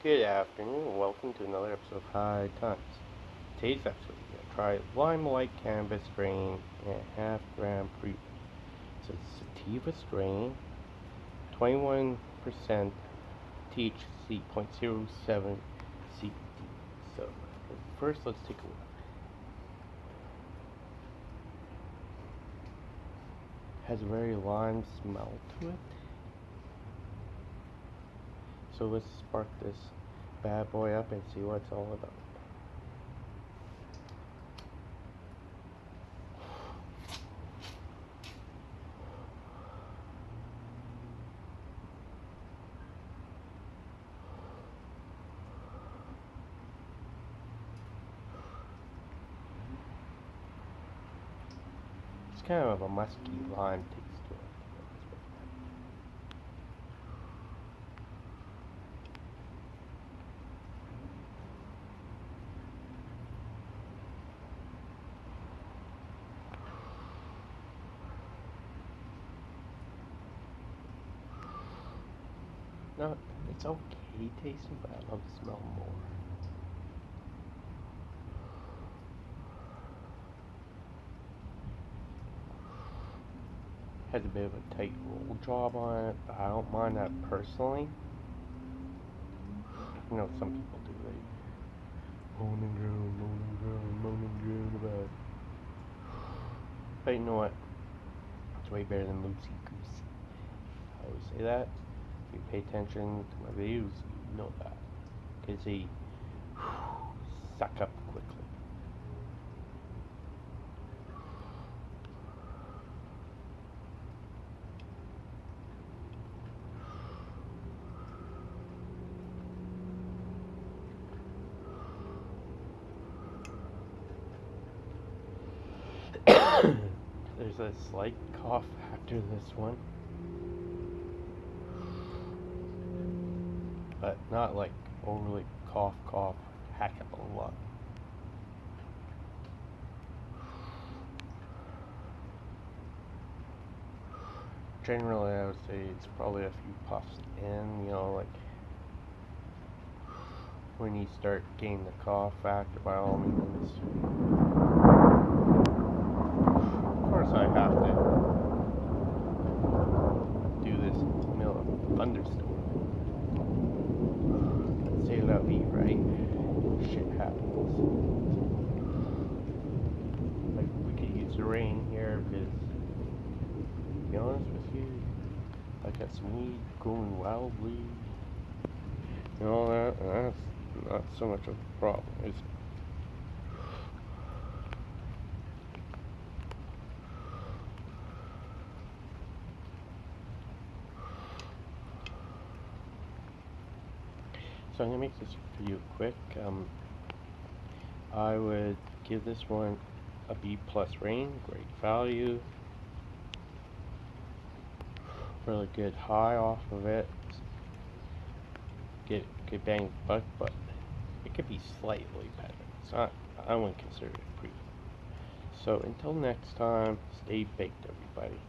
Good afternoon, welcome to another episode of High Times. Today's episode, we're going to try Limelight Cannabis Strain and half gram pre. It's a sativa strain, 21% THC, 0.07 CBD. So, first let's take a look. Has a very lime smell to it. So let's spark this bad boy up and see what it's all about. It's kind of a musky lime taste. No, it's okay tasting, but I love the smell more. Has a bit of a tight roll job on it, but I don't mind that personally. You know, some people do. They moan and groan, moan and groan, moan and groan about it. But you know what? It's way better than loosey goosey. I always say that you pay attention to my videos, you know that. Because they suck up quickly. There's a slight cough after this one. But not like overly cough, cough, hack up a lot. Generally, I would say it's probably a few puffs in, you know, like when you start getting the cough factor, by all means. Of course, I have to do this in the middle of a thunderstorm right? Shit happens. Like, we could use the rain here because, to be honest with you, I got some weed going wildly. And all that, and that's not so much of a problem, is it? So I'm going to make this video quick. Um, I would give this one a B plus rating, great value. Really good high off of it. Get good bang buck, but it could be slightly better. It's not, I wouldn't consider it pretty. So until next time, stay baked everybody.